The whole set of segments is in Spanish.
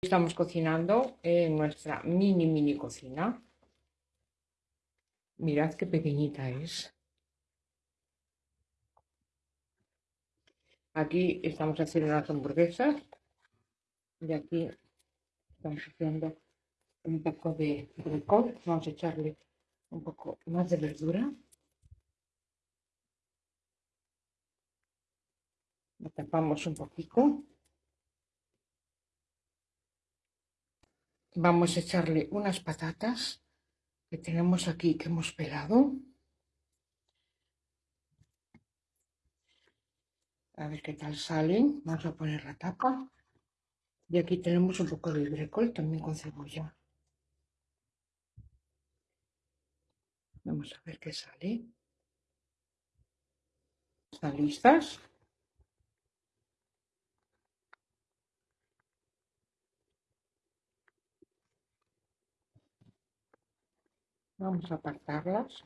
Estamos cocinando en nuestra mini mini cocina. Mirad qué pequeñita es. Aquí estamos haciendo unas hamburguesas y aquí estamos haciendo un poco de bricol. Vamos a echarle un poco más de verdura. Lo tapamos un poquito. Vamos a echarle unas patatas que tenemos aquí que hemos pelado. A ver qué tal salen. Vamos a poner la tapa. Y aquí tenemos un poco de brécol también con cebolla. Vamos a ver qué sale. ¿Están listas? Vamos a apartarlas.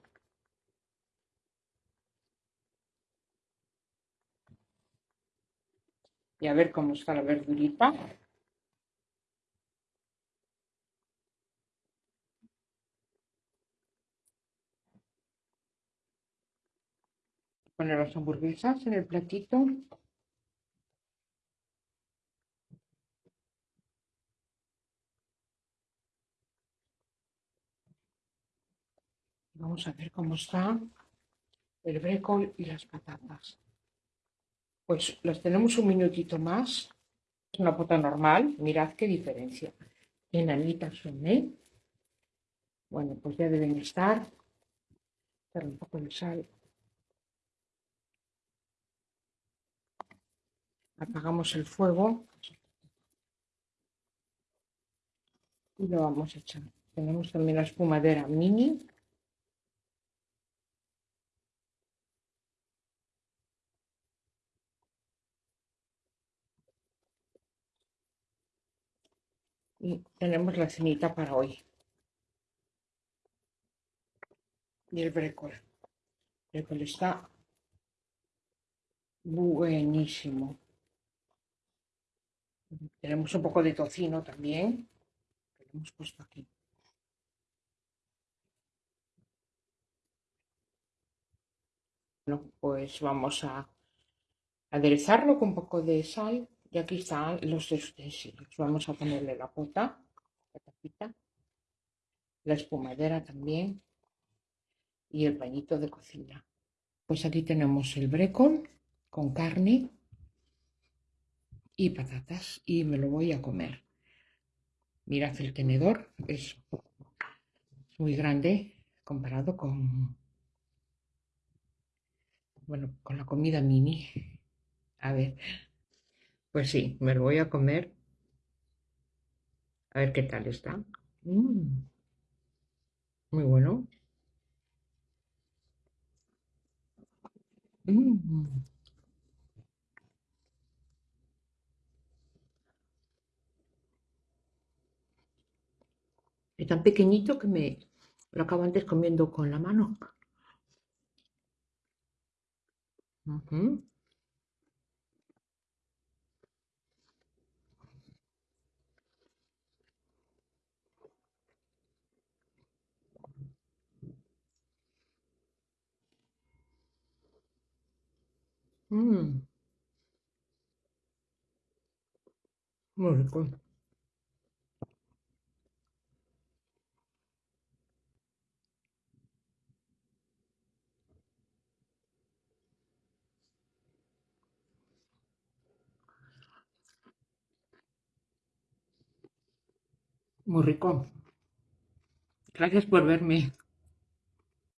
Y a ver cómo está la verdurita. Poner las hamburguesas en el platito. Vamos a ver cómo está el brécol y las patatas. Pues las tenemos un minutito más. Es una pota normal. Mirad qué diferencia. Enanitas son, ¿eh? Bueno, pues ya deben estar. Darle un poco de sal. Apagamos el fuego. Y lo vamos a echar. Tenemos también la espumadera mini. Y tenemos la cenita para hoy. Y el brécol. El brécol está buenísimo. Tenemos un poco de tocino también, que lo hemos puesto aquí. Bueno, pues vamos a aderezarlo con un poco de sal y aquí están los utensilios. Vamos a ponerle la pota, la tapita, la espumadera también y el pañito de cocina. Pues aquí tenemos el brécol con carne y patatas y me lo voy a comer. Mirad el tenedor, es muy grande comparado con, bueno, con la comida mini. A ver, pues sí, me lo voy a comer. A ver qué tal está. Mm. Muy bueno. Mm. Es tan pequeñito que me lo acabo antes comiendo con la mano. Mm. Muy rico. Muy rico. Gracias por verme.